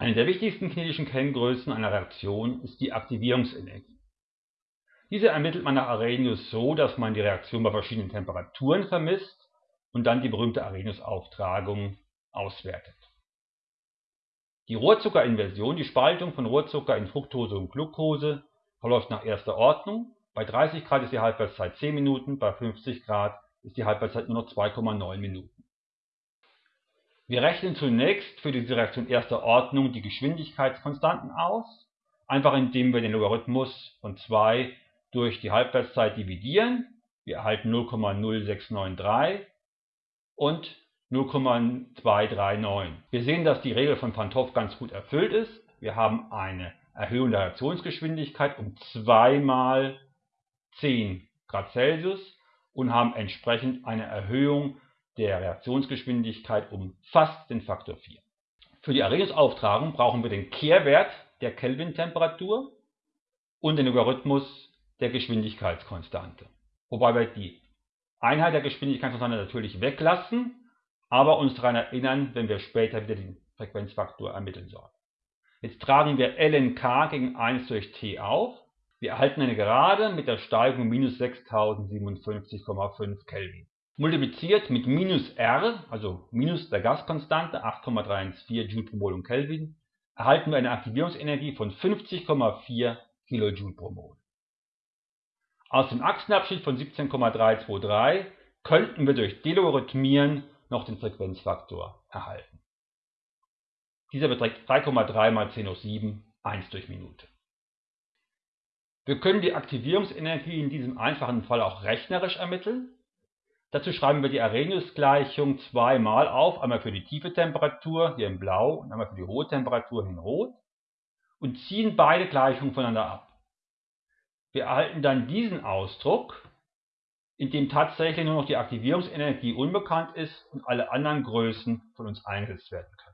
Eine der wichtigsten kinetischen Kenngrößen einer Reaktion ist die Aktivierungsenergie. Diese ermittelt man nach Arrhenius so, dass man die Reaktion bei verschiedenen Temperaturen vermisst und dann die berühmte Arrhenius-Auftragung auswertet. Die Rohrzuckerinversion, die Spaltung von Rohrzucker in Fructose und Glucose, verläuft nach erster Ordnung. Bei 30 Grad ist die Halbwertszeit 10 Minuten, bei 50 Grad ist die Halbwertszeit nur noch 2,9 Minuten. Wir rechnen zunächst für diese Reaktion erster Ordnung die Geschwindigkeitskonstanten aus, einfach indem wir den Logarithmus von 2 durch die Halbwertszeit dividieren. Wir erhalten 0,0693 und 0,239. Wir sehen, dass die Regel von Hoff ganz gut erfüllt ist. Wir haben eine Erhöhung der Reaktionsgeschwindigkeit um 2 mal 10 Grad Celsius und haben entsprechend eine Erhöhung der Reaktionsgeschwindigkeit um fast den Faktor 4. Für die Erregungsauftragung brauchen wir den Kehrwert der Kelvin-Temperatur und den Logarithmus der Geschwindigkeitskonstante. Wobei wir die Einheit der Geschwindigkeitskonstante natürlich weglassen, aber uns daran erinnern, wenn wir später wieder den Frequenzfaktor ermitteln sollen. Jetzt tragen wir lnk gegen 1 durch t auf. Wir erhalten eine Gerade mit der Steigung minus 6057,5 Kelvin. Multipliziert mit minus r, also minus der Gaskonstante 8,314 Joule pro Mol und Kelvin, erhalten wir eine Aktivierungsenergie von 50,4 kJ pro Mol. Aus dem Achsenabschnitt von 17,323 könnten wir durch Delogarithmieren noch den Frequenzfaktor erhalten. Dieser beträgt 3,3 mal 10 hoch 7, 1 durch Minute. Wir können die Aktivierungsenergie in diesem einfachen Fall auch rechnerisch ermitteln. Dazu schreiben wir die Arrhenius-Gleichung zweimal auf, einmal für die tiefe Temperatur hier in blau und einmal für die hohe Temperatur in rot und ziehen beide Gleichungen voneinander ab. Wir erhalten dann diesen Ausdruck, in dem tatsächlich nur noch die Aktivierungsenergie unbekannt ist und alle anderen Größen von uns eingesetzt werden können.